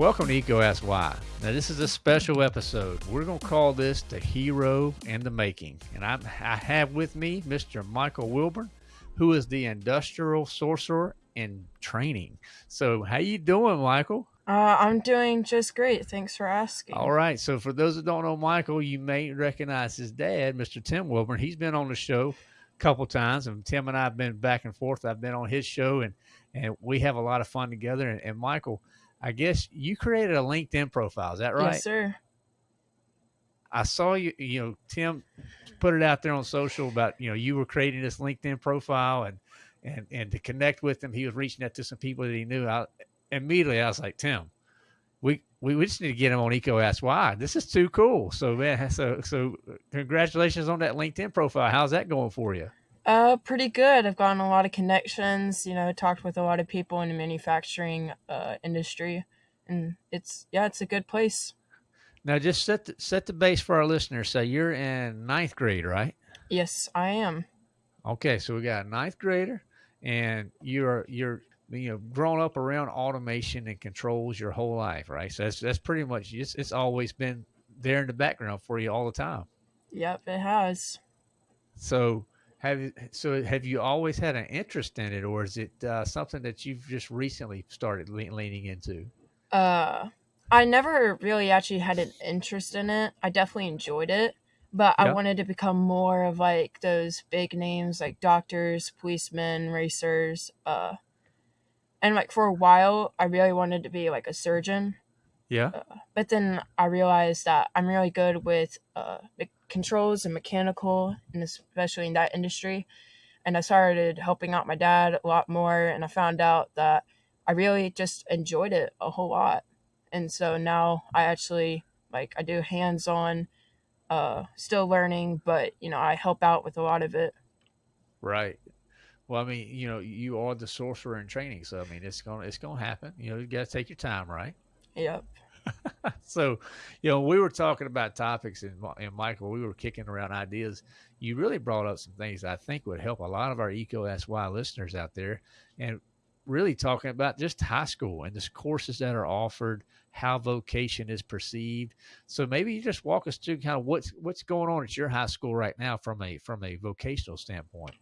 Welcome to EECO Ask Why. Now, this is a special episode. We're going to call this The Hero and the Making. And I'm, I have with me Mr. Michael Wilburn, who is the Industrial Sorcerer in Training. So, how you doing, Michael? Uh, I'm doing just great. Thanks for asking. All right. So, for those that don't know Michael, you may recognize his dad, Mr. Tim Wilburn. He's been on the show couple times, and Tim and I have been back and forth. I've been on his show, and and we have a lot of fun together. And, and Michael, I guess you created a LinkedIn profile. Is that right? Yes, sir. I saw you. You know, Tim put it out there on social about you know you were creating this LinkedIn profile and and and to connect with him, he was reaching out to some people that he knew. I, immediately, I was like, Tim, we, we we just need to get him on EECO Ask Why. This is too cool. So man, so so congratulations on that LinkedIn profile. How's that going for you? Uh, pretty good. I've gotten a lot of connections. You know, talked with a lot of people in the manufacturing uh, industry, and it's yeah, it's a good place. Now, just set the, set the base for our listeners. So you're in ninth grade, right? Yes, I am. Okay, so we got a ninth grader, and you're you're you know grown up around automation and controls your whole life, right? So that's that's pretty much it's, it's always been there in the background for you all the time. Yep, it has. So have so have you always had an interest in it, or is it uh, something that you've just recently started le- leaning into? Uh, I never really actually had an interest in it. I definitely enjoyed it, but I wanted to become more of like those big names like doctors, policemen, racers. Uh, and like for a while, I really wanted to be like a surgeon. Yeah. But then I realized that I'm really good with uh, the controls and mechanical, and especially in that industry. And I started helping out my dad a lot more, and I found out that I really just enjoyed it a whole lot. And so now I actually like I do hands-on, uh, still learning, but you know I help out with a lot of it. Right. Well, I mean, you know, you are the sorcerer in training, so I mean, it's gonna it's gonna happen. You know, you got to take your time, right? Yep. so, you know, we were talking about topics, and, and Michael, we were kicking around ideas. You really brought up some things I think would help a lot of our Eco SY listeners out there, and really talking about just high school and the courses that are offered, how vocation is perceived. So maybe you just walk us through kind of what's what's going on at your high school right now from a from a vocational standpoint.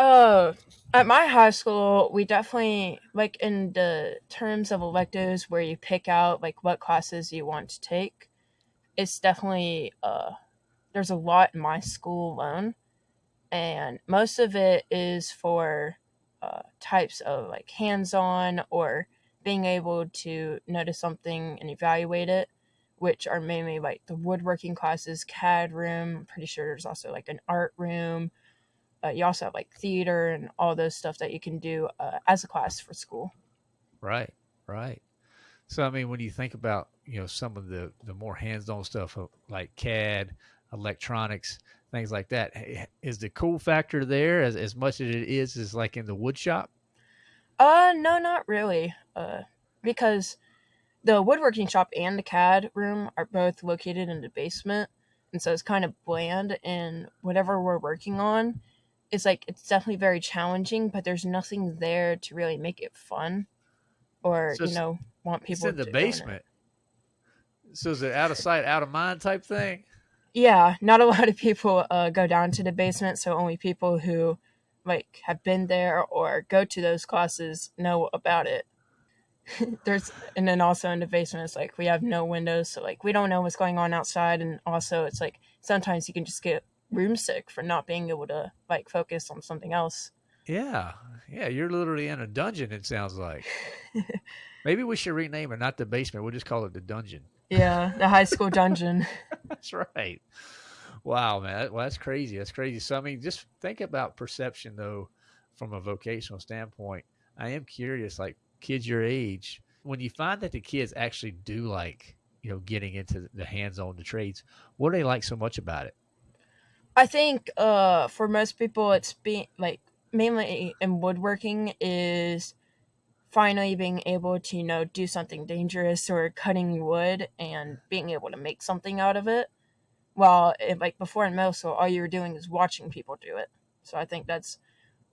Uh, at my high school, we definitely like in the terms of electives where you pick out like what classes you want to take. It's definitely uh, there's a lot in my school alone, and most of it is for uh, types of like hands-on or being able to notice something and evaluate it, which are mainly like the woodworking classes, CAD room. I'm pretty sure there's also like an art room uh, you also have like theater and all those stuff that you can do uh, as a class for school. Right, right. So I mean, when you think about you know some of the the more hands-on stuff uh, like CAD, electronics, things like that is the cool factor there as as much as it is is like in the wood shop? Uh, no, not really. Uh, because the woodworking shop and the CAD room are both located in the basement, and so it's kind of bland. And whatever we're working on, it's like it's definitely very challenging, but there's nothing there to really make it fun, or So you know, want it's people in the to learn it. basement. So is it out of sight, out of mind type thing? Yeah, not a lot of people uh, go down to the basement, so only people who like have been there or go to those classes know about it. There's and then also in the basement it's like we have no windows, so like we don't know what's going on outside and also it's like sometimes you can just get room sick for not being able to like focus on something else. Yeah, yeah. You're literally in a dungeon. It sounds like. Maybe we should rename it not the basement. We'll just call it the dungeon. Yeah, the high school dungeon. That's right. Wow, man. Well, that's crazy. That's crazy. So, I mean, just think about perception, though, from a vocational standpoint. I am curious, like kids your age, when you find that the kids actually do like, you know, getting into the hands-on the trades, what do they like so much about it? I think uh for most people it's being like mainly in woodworking is finally being able to you know do something dangerous or cutting wood and being able to make something out of it while it, like before in middle school all you were doing is watching people do it so i think that's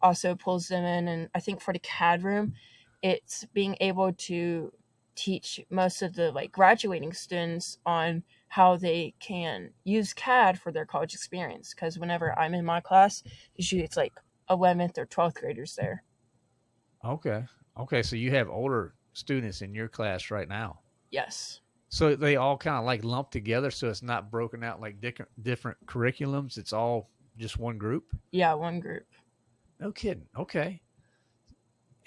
also pulls them in. And I think for the CAD room, it's being able to teach most of the like graduating students on how they can use CAD for their college experience. Because whenever I'm in my class, usually it's like 11th or 12th graders there. Okay. Okay. So you have older students in your class right now. Yes. So they all kind of like lumped together, so it's not broken out like different different curriculums. It's all just one group. Yeah, one group. No kidding. Okay.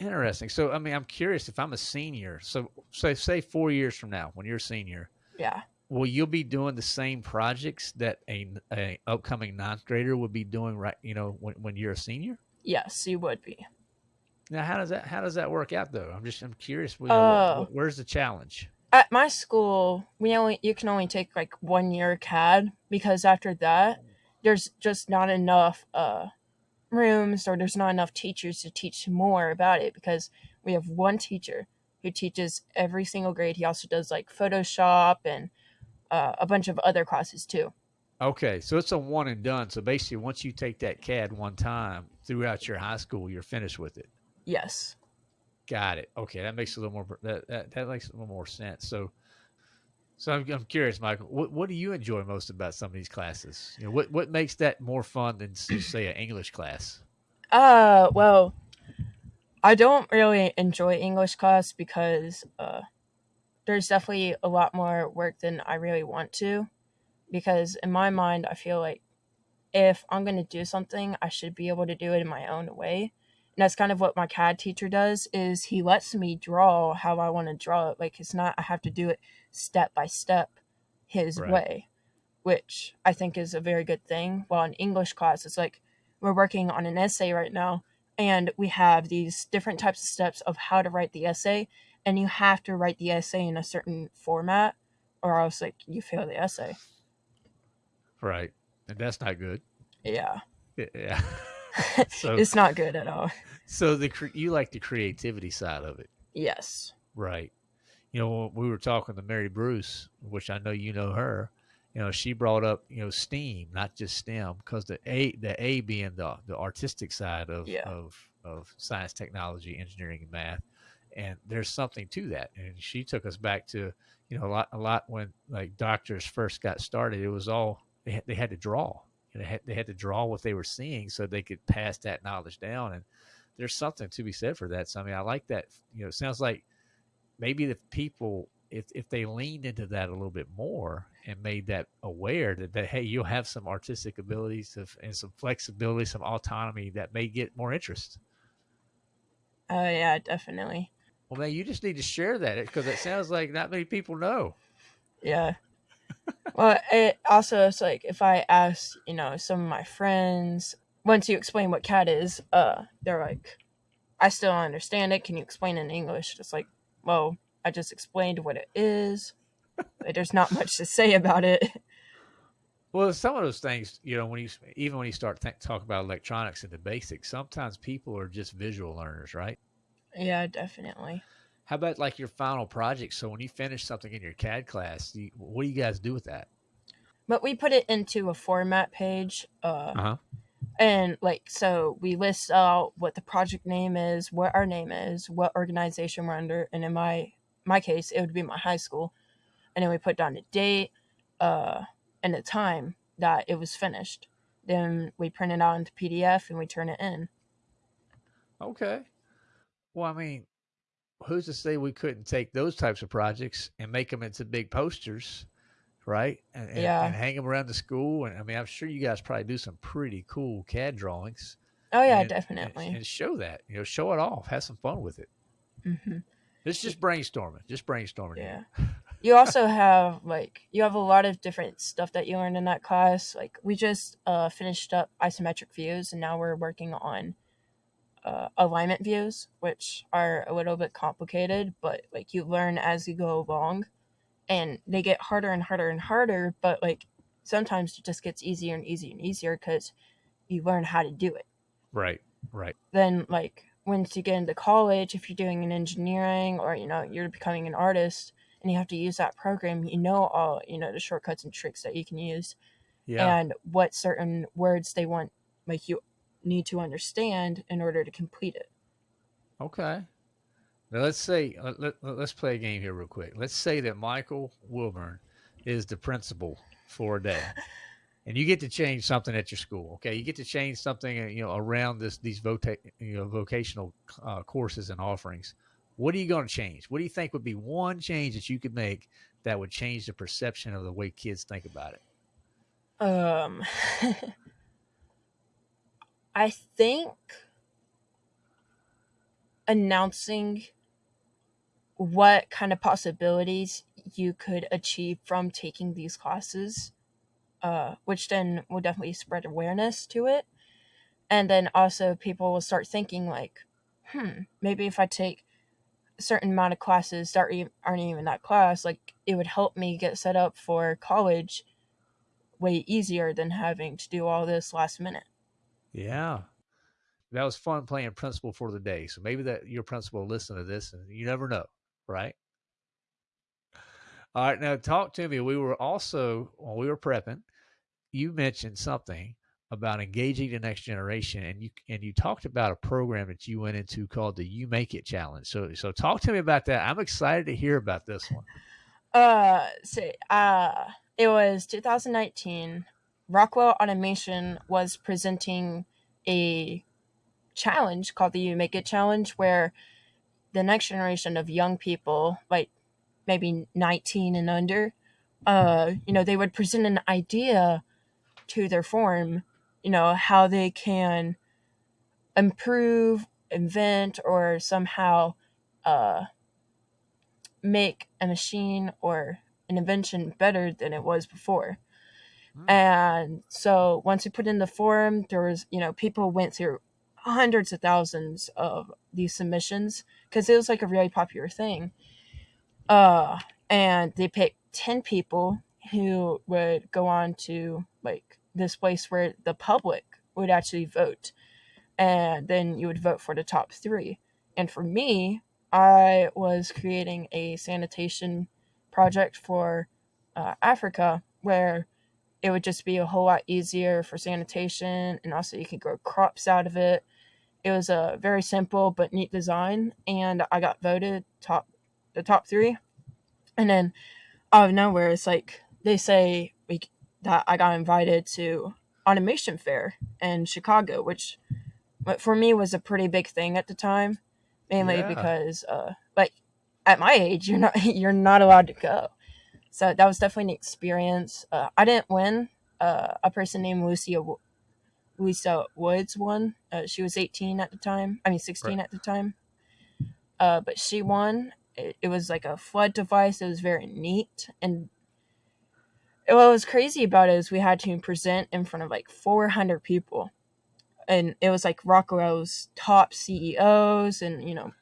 Interesting. So I mean, I'm curious if I'm a senior. So say say four years from now, when you're a senior, Yeah. will you be doing the same projects that a, a upcoming ninth grader would be doing right? You know, when when you're a senior. Yes, you would be. Now, how does that how does that work out though? I'm just I'm curious. You know, Oh. where's the challenge? At my school, we only you can only take like one year CAD because after that, there's just not enough uh rooms or there's not enough teachers to teach more about it because we have one teacher who teaches every single grade. He also does like Photoshop and uh, a bunch of other classes too. Okay, so it's a one and done. So basically, once you take that CAD one time throughout your high school, you're finished with it. Yes. Got it. Okay, that makes a little more that that, that makes a little more sense. So, so I'm, I'm curious, Michael. What what do you enjoy most about some of these classes? You know, what what makes that more fun than say an English class? Uh, well, I don't really enjoy English class because uh, there's definitely a lot more work than I really want to. Because in my mind, I feel like if I'm going to do something, I should be able to do it in my own way. And that's kind of what my CAD teacher does is he lets me draw how I want to draw it. Like it's not I have to do it step by step his Right. way, which I think is a very good thing. While in English class, it's like we're working on an essay right now and we have these different types of steps of how to write the essay and you have to write the essay in a certain format or else like you fail the essay Right, and that's not good. yeah Yeah. so it's not good at all so the you like the creativity side of it, yes right? You know, we were talking to Mary Bruce, which I know you know her. You know, she brought up you know STEAM, not just STEM, because the A the A being the the artistic side of Yeah. of of science, technology, engineering, and math. And there's something to that. And she took us back to you know a lot a lot when like doctors first got started. It was all they had, they had to draw. You know, they had, they had to draw what they were seeing so they could pass that knowledge down. And there's something to be said for that. So I mean, I like that. You know, it sounds like maybe the people if if they leaned into that a little bit more and made that aware that, that hey you'll have some artistic abilities of, and some flexibility some autonomy that may get more interest oh yeah definitely well man you just need to share that because it sounds like not many people know yeah well it also it's like if i ask you know some of my friends once you explain what CAD is uh they're like i still don't understand it. Can you explain in english? It's like well i just explained what it is. Like, there's not much to say about it. Well some of those things you know when you even when you start th- talking about electronics and the basics sometimes people are just visual learners right? Yeah definitely how about like your final project? So when you finish something in your cad class you, what do you guys do with that? But we put it into a format page uh uh-huh. and like so we list out what the project name is what our name is what organization we're under and in my my case it would be my high school. And then we put down the date uh and the time that it was finished. Then we print it out into pdf and we turn it in. Okay. Well, I mean, who's to say we couldn't take those types of projects and make them into big posters, right? And, and, Yeah. and hang them around the school. And I mean, I'm sure you guys probably do some pretty cool CAD drawings. oh yeah and, definitely And, show that, you know, show it off, have some fun with it. hmm It's just brainstorming, just brainstorming. yeah you also have like you have a lot of different stuff that you learned in that class like we just uh finished up isometric views and now we're working on uh, alignment views which are a little bit complicated but like you learn as you go along and they get harder and harder and harder but like sometimes it just gets easier and easier and easier because you learn how to do it Right, right. then like once you get into college if you're doing an engineering or you know you're becoming an artist and you have to use that program you know all you know the shortcuts and tricks that you can use Yeah. and what certain words they want like you need to understand in order to complete it. Okay. Now let's say uh, let, let's play a game here real quick. Let's say that Michael Wilburn is the principal for a day, and you get to change something at your school. Okay, you get to change something uh, you know around this these vota- you know vocational uh, courses and offerings. What are you going to change? What do you think would be one change that you could make that would change the perception of the way kids think about it? Um, I think announcing what kind of possibilities you could achieve from taking these classes, uh, which then will definitely spread awareness to it. And then also people will start thinking like, hmm, maybe if I take a certain amount of classes that aren't even that class, like it would help me get set up for college way easier than having to do all this last minute. Yeah. That was fun playing principal for the day. So maybe that your principal listen to this and you never know, right? All right, now talk to me. We were also when we were prepping, you mentioned something about engaging the next generation and you and you talked about a program that you went into called the You Make It Challenge. So so talk to me about that. I'm excited to hear about this one. Uh so uh it was 2019. Rockwell Automation was presenting a challenge called the You Make It Challenge where the next generation of young people, like maybe 19 and under, uh, you know, they would present an idea to their form, you know, how they can improve, invent, or somehow uh, make a machine or an invention better than it was before. Mm. And so once we put in the forum, there was, you know, people went through hundreds of thousands of these submissions because it was like a really popular thing. Uh, and they picked 10 people who would go on to like this place where the public would actually vote. And then you would vote for the top three. And for me, I was creating a sanitation project for uh, Africa where it would just be a whole lot easier for sanitation and also you could grow crops out of it. It was a very simple but neat design and I got voted top the top three. And then out of nowhere it's like they say we, that I got invited to automation fair in Chicago, which for me was a pretty big thing at the time, mainly yeah. because uh like at my age you're not you're not allowed to go. So that was definitely an experience. Uh, I didn't win. Uh, a person named Lucia Lisa Woods won. Uh, she was 18 at the time. I mean 16 right. at the time. Uh, but she won. It, it, was like a flood device. It was very neat. And what was crazy about it is we had to present in front of like 400 people. And it was like Rockwell's top CEOs and, you know,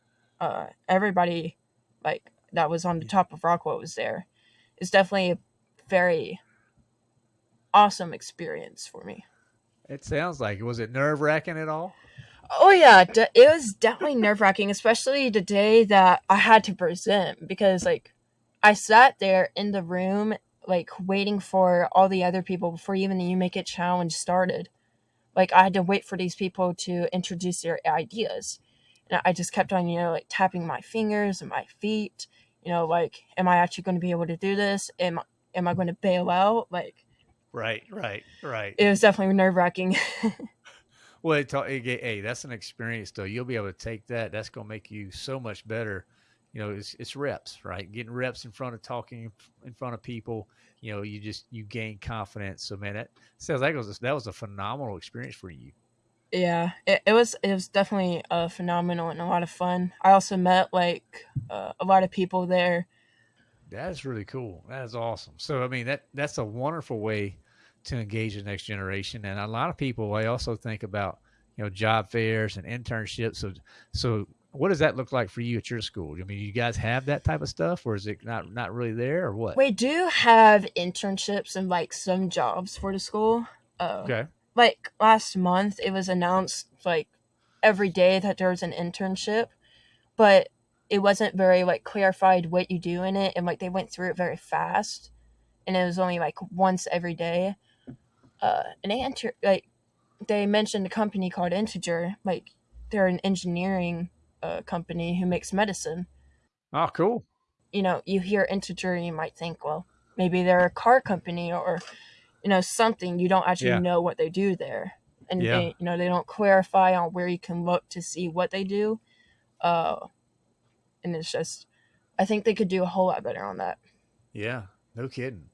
uh, everybody like that was on the top of Rockwell was there is definitely a very awesome experience for me. It sounds like Was it nerve wracking at all? Oh yeah, it was definitely nerve wracking, especially the day that I had to present because like I sat there in the room like waiting for all the other people before even the You Make It challenge started. Like I had to wait for these people to introduce their ideas. And I just kept on, you know, like tapping my fingers and my feet you know, like, am I actually going to be able to do this? Am am I going to bail out? Like, right, right, right. It was definitely nerve wracking. well, it, hey, that's an experience though. You'll be able to take that. That's going to make you so much better. You know, it's it's reps, right? Getting reps in front of talking in front of people. You know, you just you gain confidence. So man, that sounds like was a, that was a phenomenal experience for you yeah it, it was it was definitely a phenomenal and a lot of fun i also met like uh, a lot of people there. That's really cool. That is awesome. So i mean that that's a wonderful way to engage the next generation. And a lot of people i also think about you know job fairs and internships. So so what does that look like for you at your school? I mean, you guys have that type of stuff, or is it not not really there, or what? We do have internships and like some jobs for the school. Uh, okay. like last month it was announced like every day that there was an internship. But it wasn't very like clarified what you do in it and like they went through it very fast and it was only like once every day uh and they enter like they mentioned a company called Integer. Like they're an engineering uh, company who makes medicine. Oh, cool. You know, you hear Integer, you might think, well, maybe they're a car company or you know something. You don't actually Yeah. know what they do there, and Yeah. they, you know they don't clarify on where you can look to see what they do. Uh, and it's just, I think they could do a whole lot better on that. Yeah, no kidding.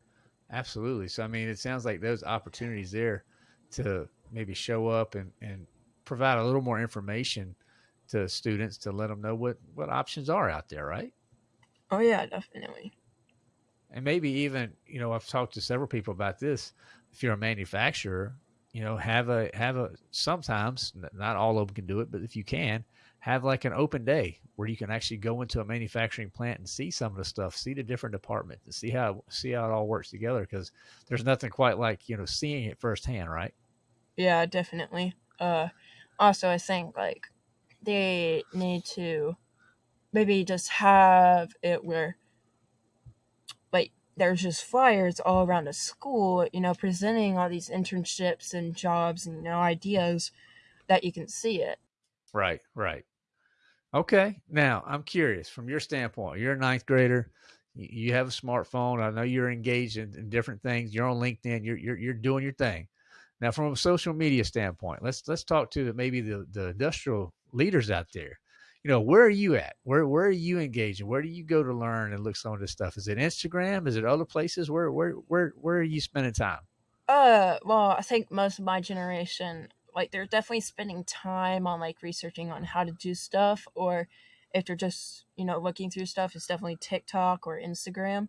Absolutely. So I mean, it sounds like those opportunities there to maybe show up and and provide a little more information to students to let them know what what options are out there, right? Oh yeah, definitely. And maybe even, you know, I've talked to several people about this. If you're a manufacturer, you know, have a have a sometimes not all of them can do it, but if you can, have like an open day where you can actually go into a manufacturing plant and see some of the stuff, see the different departments, and see how see how it all works together. Because there's nothing quite like you know seeing it firsthand, right? Yeah, definitely. Uh, also, I think like they need to maybe just have it where like there's just flyers all around the school, you know, presenting all these internships and jobs and you know ideas that you can see it. Right, right. Okay. Now I'm curious from your standpoint. You're a ninth grader. You have a smartphone. I know you're engaged in, in different things. You're on LinkedIn. You're, you're you're doing your thing. Now, from a social media standpoint, let's let's talk to maybe the the industrial leaders out there. You know, where are you at? Where where are you engaging? Where do you go to learn and look some of this stuff? Is it Instagram? Is it other places? Where where where where are you spending time? Uh, well, I think most of my generation, like, they're definitely spending time on like researching on how to do stuff, or if they're just, you know, looking through stuff, it's definitely TikTok or Instagram,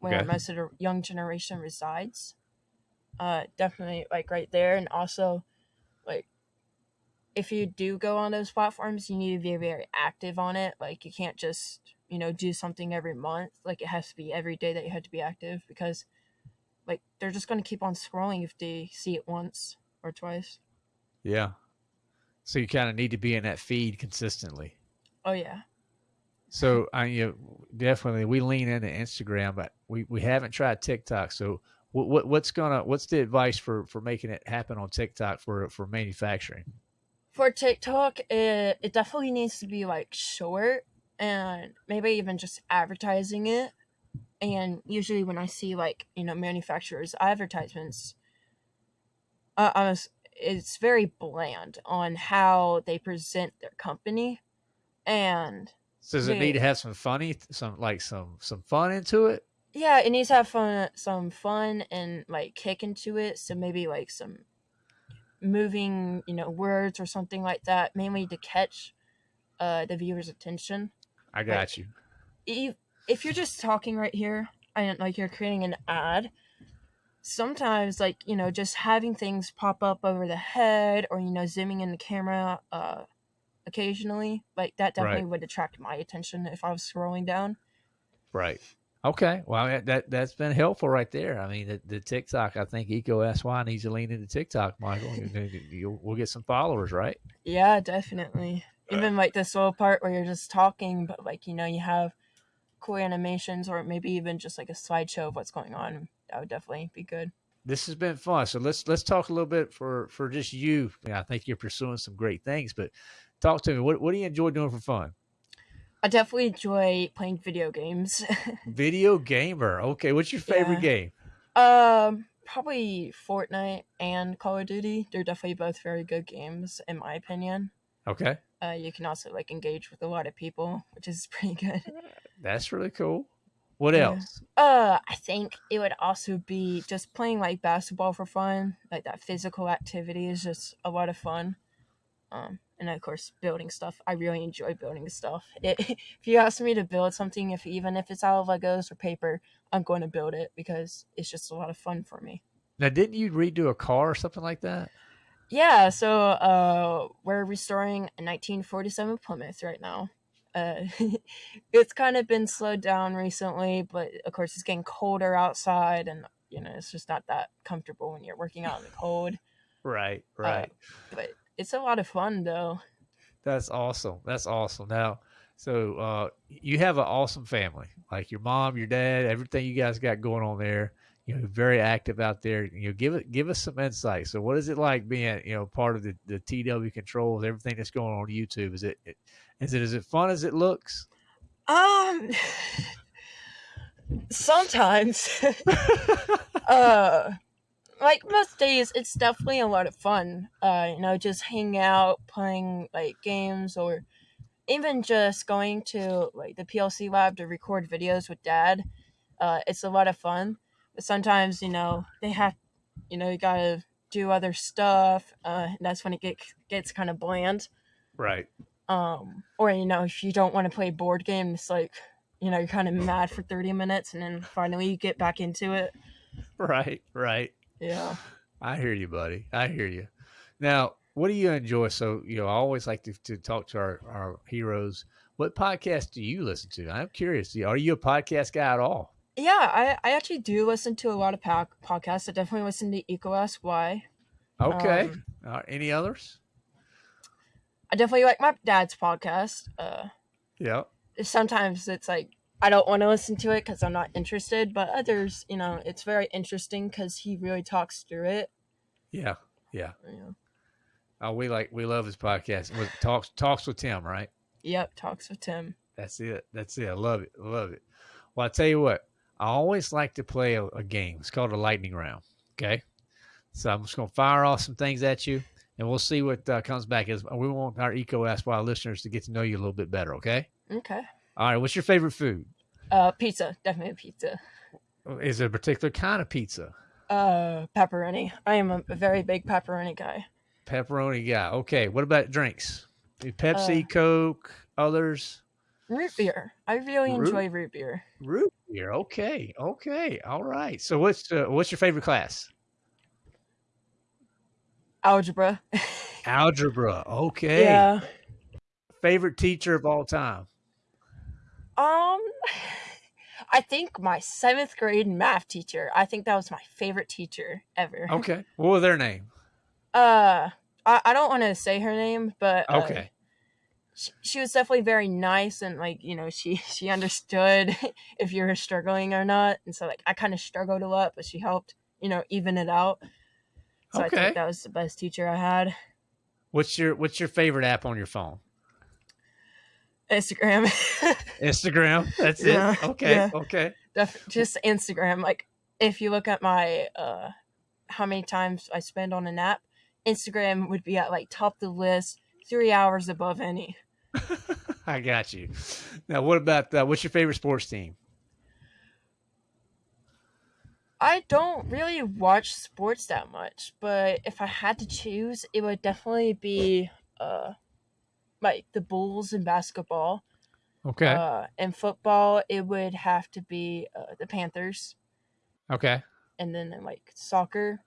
where Okay. most of the young generation resides. Uh, definitely like right there, and also, like, if you do go on those platforms, you need to be very active on it. Like, you can't just, you know, do something every month. Like, it has to be every day that you have to be active because like they're just going to keep on scrolling if they see it once or twice. Yeah. So you kind of need to be in that feed consistently. Oh yeah. So I you know, definitely we lean into Instagram, but we, we haven't tried TikTok. So what, what what's gonna what's the advice for for making it happen on TikTok for for manufacturing? For TikTok, it it definitely needs to be like short and maybe even just advertising it. And usually when I see like, you know, manufacturers advertisements, uh, I was, it's very bland on how they present their company. And So does it need to have some funny some like some some fun into it? yeah, it needs to have fun, some fun and like kick into it. So maybe like some moving, you know, words or something like that, mainly to catch uh, the viewer's attention. I got you. If, if you're just talking right here and like you're creating an ad, sometimes like you know just having things pop up over the head or you know zooming in the camera uh occasionally like that definitely Right. would attract my attention if i was scrolling down Right. Okay. Well, that, that that's been helpful right there. I mean, the, the TikTok. I think EECO Asks Why needs to lean into TikTok, Michael. We'll get some followers, right? yeah definitely even like this little part where you're just talking but like you know you have cool animations or maybe even just like a slideshow of what's going on that would definitely be good this has been fun. So let's let's talk a little bit for for just you. Yeah, I think you're pursuing some great things, but talk to me. What what do you enjoy doing for fun? i definitely enjoy playing video games Video gamer. Okay, what's your favorite Yeah. game? Um, probably Fortnite and Call of Duty. They're definitely both very good games, in my opinion. Okay, Uh, you can also like engage with a lot of people, which is pretty good. that's really cool. What Yeah. else? Uh, I think it would also be just playing like basketball for fun. Like that physical activity is just a lot of fun. Um, and of course, building stuff. I really enjoy building stuff. It, if you ask me to build something, if even if it's out of Legos or paper, I'm going to build it because it's just a lot of fun for me. Now, didn't you redo a car or something like that? Yeah, so uh, we're restoring a 1947 Plymouth right now. Uh, it's kind of been slowed down recently, but of course it's getting colder outside, and you know it's just not that comfortable when you're working out in the cold. Right, right. But it's a lot of fun though. That's awesome. That's awesome. Now, so uh, you have an awesome family, like your mom, your dad, everything you guys got going on there. You know very active out there. You know, give it give us some insight. So, what is it like being you know part of the the TW controls, everything that's going on YouTube? Is it is it as it fun as it looks? Um, sometimes. uh, like most days, it's definitely a lot of fun. Uh, you know, just hang out, playing like games, or even just going to like the PLC lab to record videos with dad. Uh, it's a lot of fun. But sometimes, you know, they have, you know, you gotta do other stuff. Uh, that's when it get, gets kind of bland. Right. Um, or you know, if you don't want to play board game, it's like, you know, you're kind of mad for thirty minutes, and then finally you get back into it. Right. Right. Yeah. I hear you, buddy. I hear you. Now, what do you enjoy? So, you know, I always like to, to talk to our, our heroes. What podcast do you listen to? I'm curious. Are you a podcast guy at all? Yeah, I, I actually do listen to a lot of po- podcasts. I definitely listen to EECO Asks Why. Okay. Um, uh, any others? I definitely like my dad's podcast. Uh, yeah. Sometimes it's like I don't want to listen to it because I'm not interested, but others, you know, it's very interesting because he really talks through it. Yeah. Yeah. Yeah. Oh, we like we love his podcast. With talks talks with Tim, right? Yep, talks with Tim. That's it. That's it. I love it. I love it. Well, I tell you what, I always like to play a, a game. It's called a lightning round. Okay, so I'm just gonna fire off some things at you, and we'll see what uh, comes back. As we want our EECO Ask Why listeners to get to know you a little bit better. Okay. Okay. All right. What's your favorite food? Uh, pizza. Definitely pizza. Is there a particular kind of pizza? Uh, pepperoni. I am a very big pepperoni guy. Pepperoni guy. Okay. What about drinks? Pepsi, uh, Coke, others? Root beer. I really root, enjoy root beer. Root beer. Okay. Okay. All right. So what's uh, what's your favorite class? Algebra. Algebra. Okay. Yeah. Favorite teacher of all time? Um I think my seventh grade math teacher. I think that was my favorite teacher ever. Okay. What was their name? Uh I, I don't want to say her name, but uh, okay. She, she was definitely very nice and like you know she she understood if you were struggling or not, and so like I kind of struggled a lot, but she helped you know even it out. So okay. I think that was the best teacher I had. What's your What's your favorite app on your phone? Instagram. Instagram. That's yeah, it. Okay. Yeah. Okay. Def- just Instagram. Like if you look at my uh how many times I spend on an app, Instagram would be at like top the list, three hours above any. I got you. Now, what about uh, what's your favorite sports team? I don't really watch sports that much, but if I had to choose, it would definitely be uh, like the Bulls in basketball. Okay. Uh, in football, it would have to be uh, the Panthers. Okay. And then in like soccer,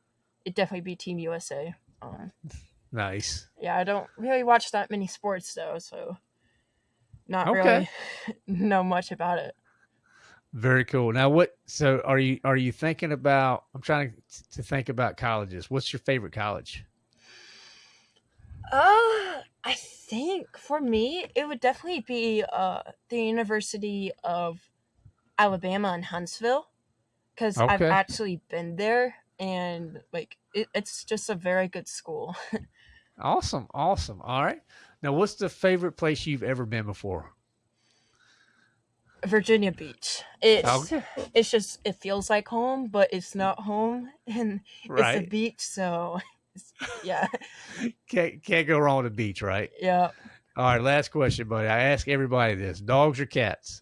it'd definitely be Team USA. Um, nice. Yeah, I don't really watch that many sports though, so not okay. really know much about it. Very cool. Now, what? So, are you are you thinking about? I'm trying to think about colleges. What's your favorite college? Uh, I think for me, it would definitely be uh the University of Alabama in Huntsville, because okay. I've actually been there and like it, it's just a very good school. awesome, awesome. All right. Now, what's the favorite place you've ever been before? Virginia Beach. It's okay. it's just it feels like home, but it's not home, and right. it's a beach, so yeah. can't can't go wrong with a beach, right? Yeah. All right, last question, buddy. I ask everybody this: dogs or cats?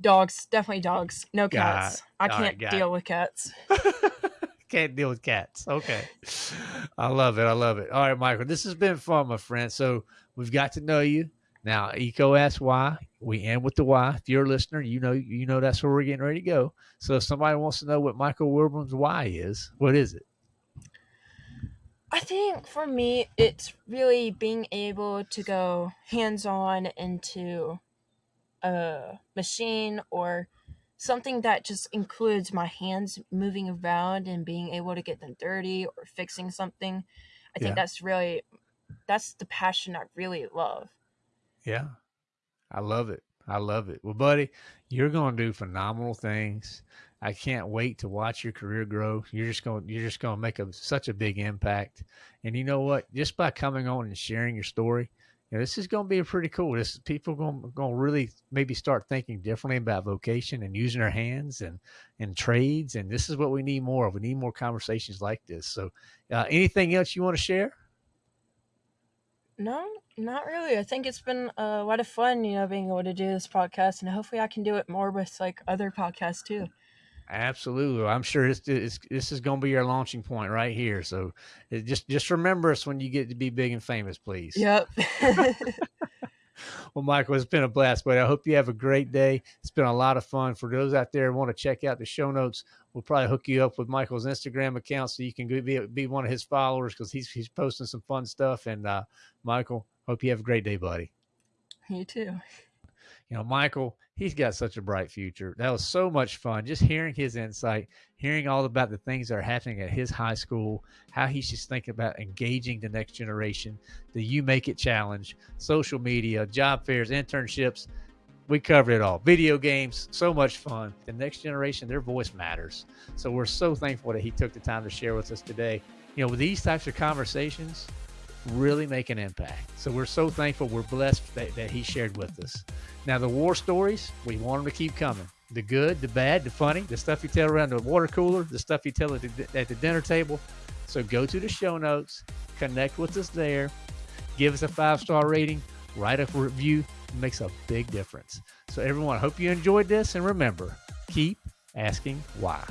Dogs, definitely dogs. No cats. I can't right, deal it. with cats. can't deal with cats. Okay. I love it. I love it. All right, Michael. This has been fun, my friend. So we've got to know you. Now, EECO asks why. We end with the why. If you're a listener, you know you know that's where we're getting ready to go. So if somebody wants to know what Michael Wilburn's why is, what is it? I think for me, it's really being able to go hands on into a machine or something that just includes my hands moving around and being able to get them dirty or fixing something. I think yeah. that's really that's the passion I really love. Yeah. I love it. I love it. Well, buddy, you're going to do phenomenal things. I can't wait to watch your career grow. You're just going you're just going to make a, such a big impact. And you know what? Just by coming on and sharing your story, you know, this is going to be pretty cool. This people going going to really maybe start thinking differently about vocation and using their hands and and trades. And this is what we need more of. We need more conversations like this. So, uh, anything else you want to share? No, not really. I think it's been a lot of fun, you know, being able to do this podcast, and hopefully, I can do it more with like other podcasts too. Absolutely, I'm sure it's, it's this is going to be your launching point right here. So, just just remember us when you get to be big and famous, please. Yep. well, Michael, it's been a blast, but I hope you have a great day. It's been a lot of fun. For those out there who want to check out the show notes, we'll probably hook you up with Michael's Instagram account so you can be, be one of his followers because he's, he's posting some fun stuff. And uh, Michael, hope you have a great day, buddy. You too. You know, Michael, he's got such a bright future. That was so much fun. Just hearing his insight, hearing all about the things that are happening at his high school, how he's just thinking about engaging the next generation, the You Make It Challenge, social media, job fairs, internships. We covered it all. Video games, so much fun. The next generation, their voice matters. So we're so thankful that he took the time to share with us today. You know, with these types of conversations, really make an impact. So we're so thankful. We're blessed that, that he shared with us. Now, the war stories, we want them to keep coming. The good, the bad, the funny, the stuff you tell around the water cooler, the stuff you tell at the, at the dinner table. So go to the show notes, connect with us there, give us a five star rating, write a review. It makes a big difference. So, everyone, I hope you enjoyed this. And remember, keep asking why.